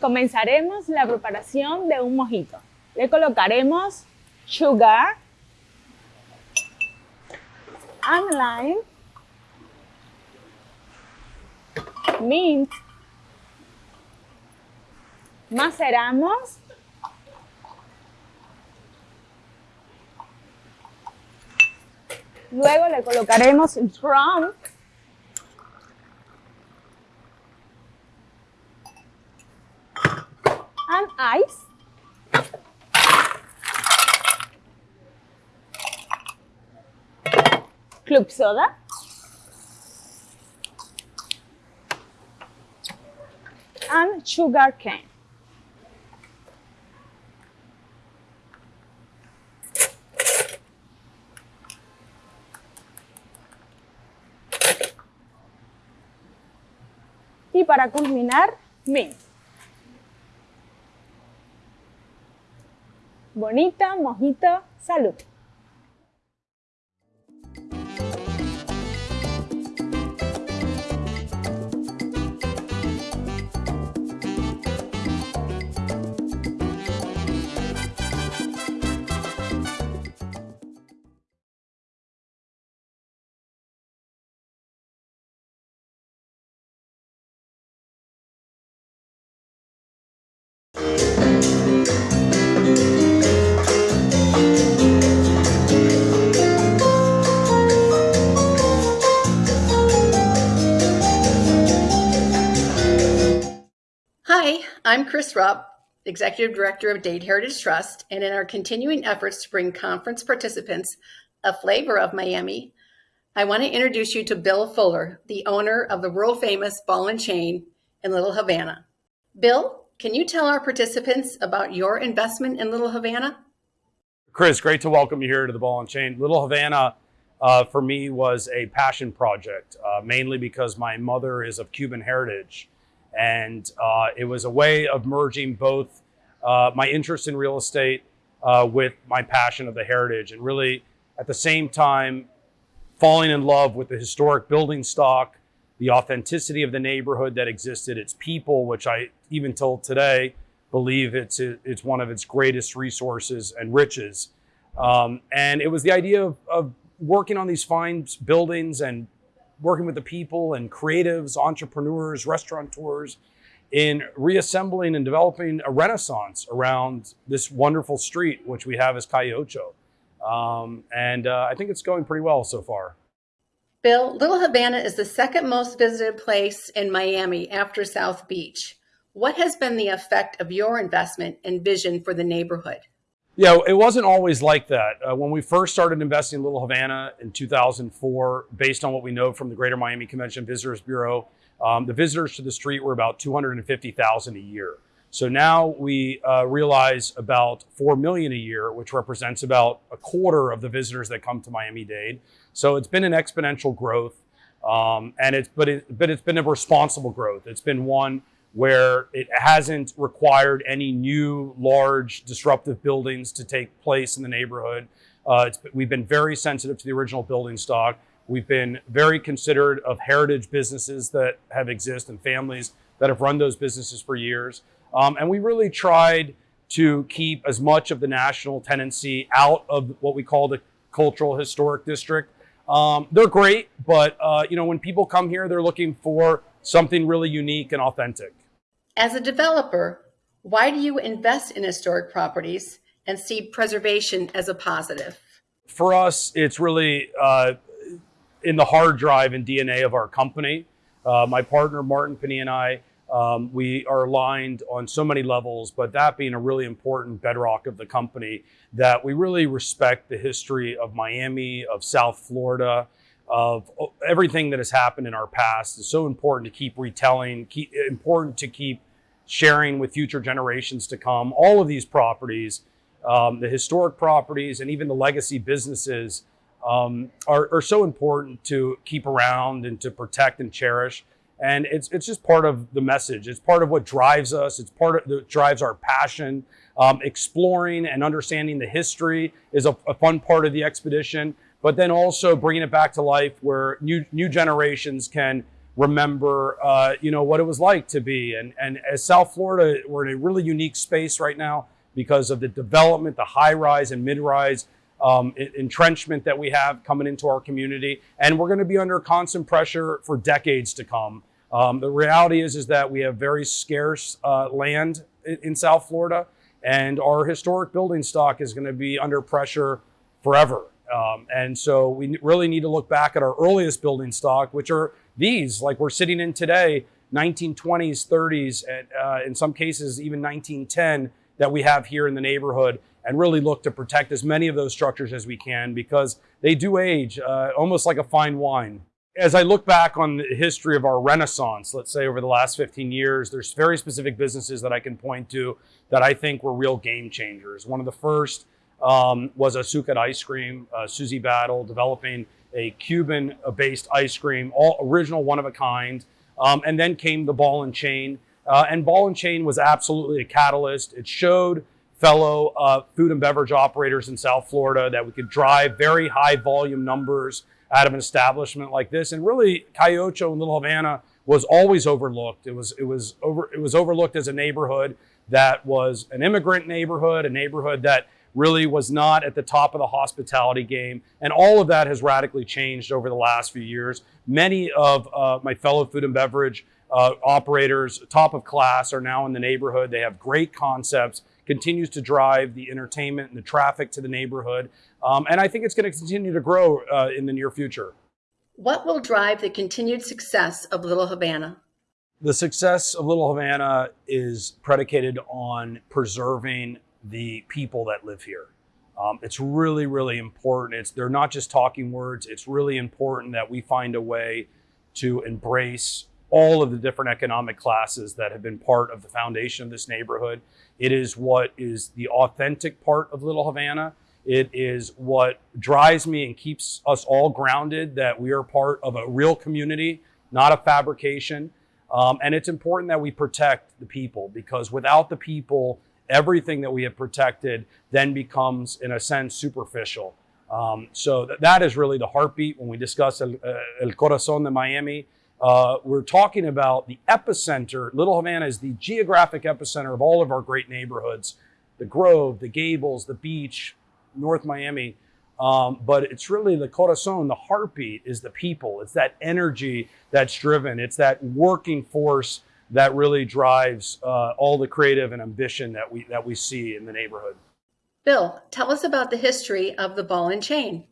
Comenzaremos la preparación de un mojito. Le colocaremos sugar and lime, mint, maceramos Luego le colocaremos rum and ice. Club soda. And sugar cane. Y para culminar, mint. Bonita, mojito, salud. I'm Chris Rupp, Executive Director of Dade Heritage Trust, and in our continuing efforts to bring conference participants a flavor of Miami, I want to introduce you to Bill Fuller, the owner of the world famous Ball and Chain in Little Havana. Bill, can you tell our participants about your investment in Little Havana? Chris, great to welcome you here to the Ball and Chain. Little Havana, uh, for me, was a passion project, uh, mainly because my mother is of Cuban heritage. And uh, it was a way of merging both uh, my interest in real estate uh, with my passion of the heritage and really at the same time falling in love with the historic building stock, the authenticity of the neighborhood that existed, its people, which I even till today believe it's it's one of its greatest resources and riches. Um, and it was the idea of, of working on these fine buildings and working with the people and creatives, entrepreneurs, restaurateurs in reassembling and developing a renaissance around this wonderful street, which we have as Calle Ocho. Um, and uh, I think it's going pretty well so far. Bill, Little Havana is the second most visited place in Miami after South Beach. What has been the effect of your investment and vision for the neighborhood? Yeah, it wasn't always like that. Uh, when we first started investing in Little Havana in 2004, based on what we know from the Greater Miami Convention Visitors Bureau, um, the visitors to the street were about 250,000 a year. So now we uh, realize about 4 million a year, which represents about a quarter of the visitors that come to Miami-Dade. So it's been an exponential growth. Um, and it's, but, it, but it's been a responsible growth. It's been one where it hasn't required any new large disruptive buildings to take place in the neighborhood. Uh, we've been very sensitive to the original building stock. We've been very considerate of heritage businesses that have existed and families that have run those businesses for years. Um, and we really tried to keep as much of the national tenancy out of what we call the cultural historic district. Um, they're great, but uh, you know when people come here, they're looking for something really unique and authentic. As a developer, why do you invest in historic properties and see preservation as a positive? For us, it's really uh, in the hard drive and DNA of our company. Uh, my partner, Martin Pinilla, and I, um, we are aligned on so many levels, but that being a really important bedrock of the company, that we really respect the history of Miami, of South Florida, of everything that has happened in our past is so important to keep retelling, keep, important to keep sharing with future generations to come. All of these properties, um, the historic properties and even the legacy businesses um, are, are so important to keep around and to protect and cherish. And it's, it's just part of the message. It's part of what drives us. It's part of that drives our passion. Um, exploring and understanding the history is a, a fun part of the expedition but then also bringing it back to life where new, new generations can remember, uh, you know, what it was like to be. And, and as South Florida, we're in a really unique space right now because of the development, the high rise and mid rise um, entrenchment that we have coming into our community. And we're going to be under constant pressure for decades to come. Um, the reality is, is that we have very scarce uh, land in, in South Florida, and our historic building stock is going to be under pressure forever. Um, and so we really need to look back at our earliest building stock, which are these, like we're sitting in today, 1920s, 30s, and uh, in some cases even 1910 that we have here in the neighborhood and really look to protect as many of those structures as we can because they do age uh, almost like a fine wine. As I look back on the history of our renaissance, let's say over the last 15 years, there's very specific businesses that I can point to that I think were real game changers. One of the first um, was Azucar Ice Cream, uh, Suzy Batlle, developing a Cuban-based ice cream, all original, one of a kind. Um, and then came the ball and chain. Uh, and ball and chain was absolutely a catalyst. It showed fellow uh, food and beverage operators in South Florida that we could drive very high volume numbers out of an establishment like this. And really, Calle Ocho and Little Havana was always overlooked. It was it was over it was overlooked as a neighborhood that was an immigrant neighborhood, a neighborhood that really was not at the top of the hospitality game. And all of that has radically changed over the last few years. Many of uh, my fellow food and beverage uh, operators, top of class, are now in the neighborhood. They have great concepts, continues to drive the entertainment and the traffic to the neighborhood. Um, and I think it's going to continue to grow uh, in the near future. What will drive the continued success of Little Havana? The success of Little Havana is predicated on preserving the people that live here. Um, it's really, really important. It's they're not just talking words. It's really important that we find a way to embrace all of the different economic classes that have been part of the foundation of this neighborhood. It is what is the authentic part of Little Havana. It is what drives me and keeps us all grounded that we are part of a real community, not a fabrication. Um, and it's important that we protect the people because without the people, everything that we have protected then becomes, in a sense, superficial. Um, so th that is really the heartbeat when we discuss El, uh, El Corazon de Miami. Uh, we're talking about the epicenter. Little Havana is the geographic epicenter of all of our great neighborhoods the Grove, the Gables, the beach, North Miami. Um, but it's really the corazon, the heartbeat is the people. It's that energy that's driven. It's that working force that really drives uh, all the creative and ambition that we that we see in the neighborhood. Bill, tell us about the history of the Ball and Chain.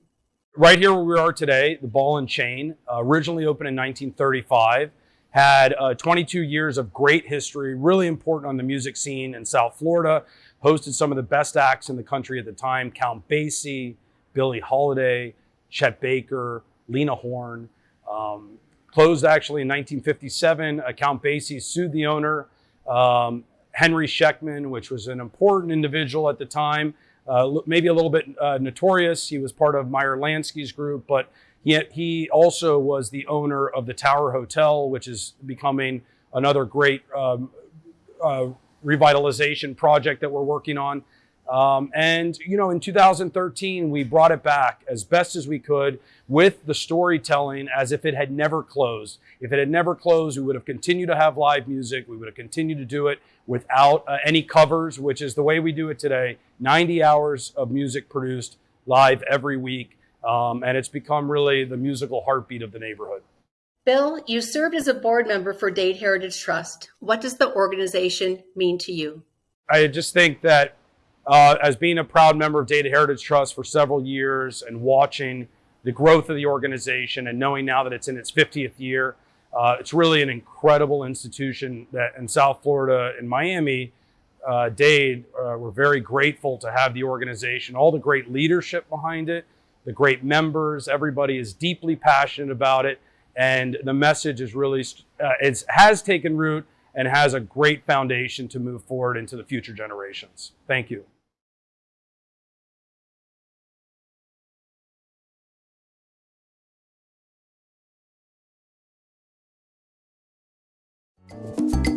Right here where we are today, the Ball and Chain, uh, originally opened in 1935, had uh, 22 years of great history, really important on the music scene in South Florida, hosted some of the best acts in the country at the time, Count Basie, Billie Holiday, Chet Baker, Lena Horne. Um, Closed actually in 1957. Count Basie sued the owner, um, Henry Sheckman, which was an important individual at the time, uh, maybe a little bit uh, notorious. He was part of Meyer Lansky's group, but he, he also was the owner of the Tower Hotel, which is becoming another great um, uh, revitalization project that we're working on. Um, and, you know, in 2013, we brought it back as best as we could with the storytelling as if it had never closed. If it had never closed, we would have continued to have live music. We would have continued to do it without uh, any covers, which is the way we do it today. 90 hours of music produced live every week. Um, and it's become really the musical heartbeat of the neighborhood. Bill, you served as a board member for Dade Heritage Trust. What does the organization mean to you? I just think that uh, as being a proud member of Dade Heritage Trust for several years and watching the growth of the organization and knowing now that it's in its 50th year, uh, it's really an incredible institution that in South Florida in Miami, uh, Dade, uh, we're very grateful to have the organization, all the great leadership behind it, the great members, everybody is deeply passionate about it. And the message is really, uh, it has taken root and has a great foundation to move forward into the future generations. Thank you. You.